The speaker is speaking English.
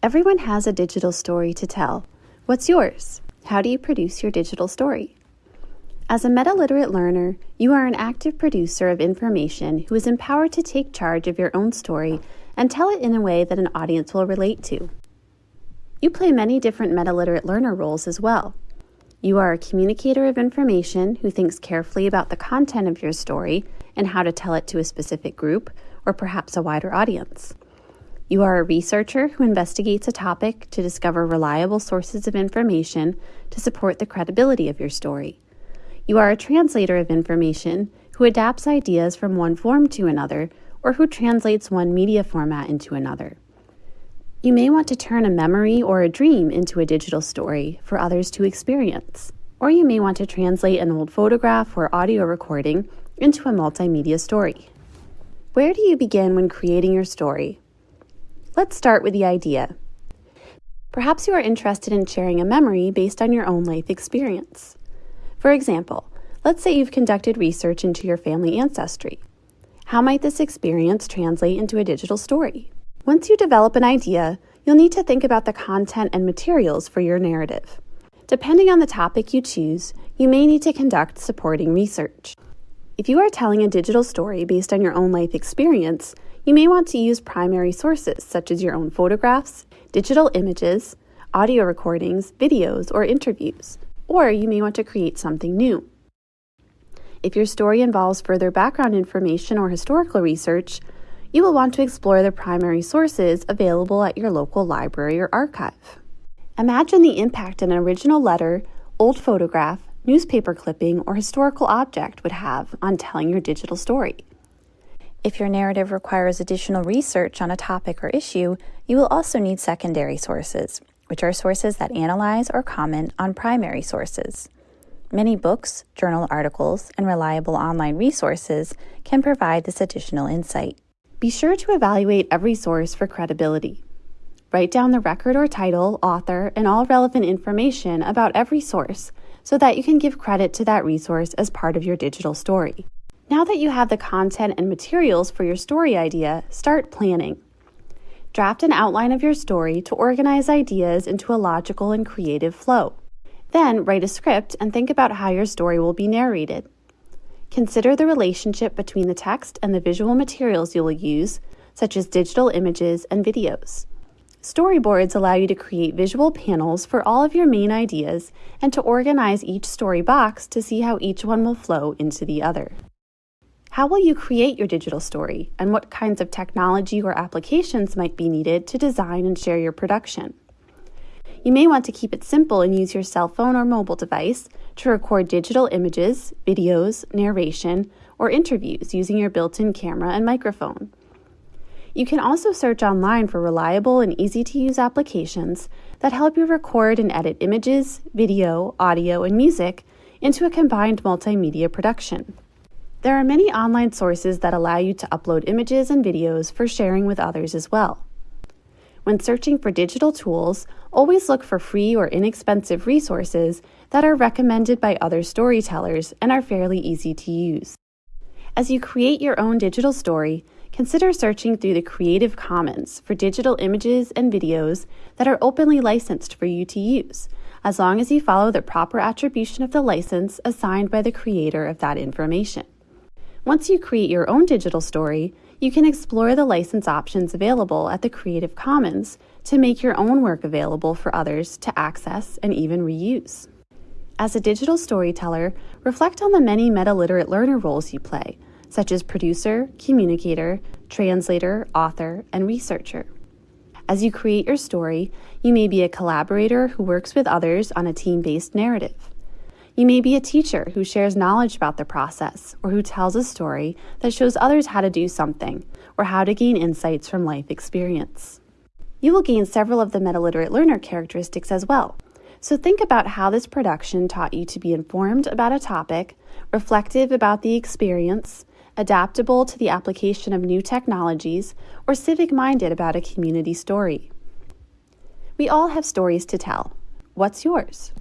Everyone has a digital story to tell. What's yours? How do you produce your digital story? As a meta literate learner, you are an active producer of information who is empowered to take charge of your own story and tell it in a way that an audience will relate to. You play many different meta literate learner roles as well. You are a communicator of information who thinks carefully about the content of your story and how to tell it to a specific group or perhaps a wider audience. You are a researcher who investigates a topic to discover reliable sources of information to support the credibility of your story. You are a translator of information who adapts ideas from one form to another or who translates one media format into another. You may want to turn a memory or a dream into a digital story for others to experience. Or you may want to translate an old photograph or audio recording into a multimedia story. Where do you begin when creating your story? Let's start with the idea. Perhaps you are interested in sharing a memory based on your own life experience. For example, let's say you've conducted research into your family ancestry. How might this experience translate into a digital story? Once you develop an idea, you'll need to think about the content and materials for your narrative. Depending on the topic you choose, you may need to conduct supporting research. If you are telling a digital story based on your own life experience, you may want to use primary sources such as your own photographs, digital images, audio recordings, videos, or interviews. Or you may want to create something new. If your story involves further background information or historical research, you will want to explore the primary sources available at your local library or archive. Imagine the impact an original letter, old photograph, newspaper clipping, or historical object would have on telling your digital story. If your narrative requires additional research on a topic or issue, you will also need secondary sources, which are sources that analyze or comment on primary sources. Many books, journal articles, and reliable online resources can provide this additional insight. Be sure to evaluate every source for credibility. Write down the record or title, author, and all relevant information about every source so that you can give credit to that resource as part of your digital story. Now that you have the content and materials for your story idea, start planning. Draft an outline of your story to organize ideas into a logical and creative flow. Then write a script and think about how your story will be narrated. Consider the relationship between the text and the visual materials you will use, such as digital images and videos. Storyboards allow you to create visual panels for all of your main ideas and to organize each story box to see how each one will flow into the other. How will you create your digital story, and what kinds of technology or applications might be needed to design and share your production? You may want to keep it simple and use your cell phone or mobile device to record digital images, videos, narration, or interviews using your built in camera and microphone. You can also search online for reliable and easy to use applications that help you record and edit images, video, audio, and music into a combined multimedia production. There are many online sources that allow you to upload images and videos for sharing with others as well. When searching for digital tools, always look for free or inexpensive resources that are recommended by other storytellers and are fairly easy to use. As you create your own digital story, consider searching through the Creative Commons for digital images and videos that are openly licensed for you to use, as long as you follow the proper attribution of the license assigned by the creator of that information. Once you create your own digital story, you can explore the license options available at the Creative Commons to make your own work available for others to access and even reuse. As a digital storyteller, reflect on the many meta literate learner roles you play, such as producer, communicator, translator, author, and researcher. As you create your story, you may be a collaborator who works with others on a team based narrative. You may be a teacher who shares knowledge about the process or who tells a story that shows others how to do something or how to gain insights from life experience. You will gain several of the metaliterate learner characteristics as well. So think about how this production taught you to be informed about a topic, reflective about the experience, adaptable to the application of new technologies, or civic minded about a community story. We all have stories to tell. What's yours?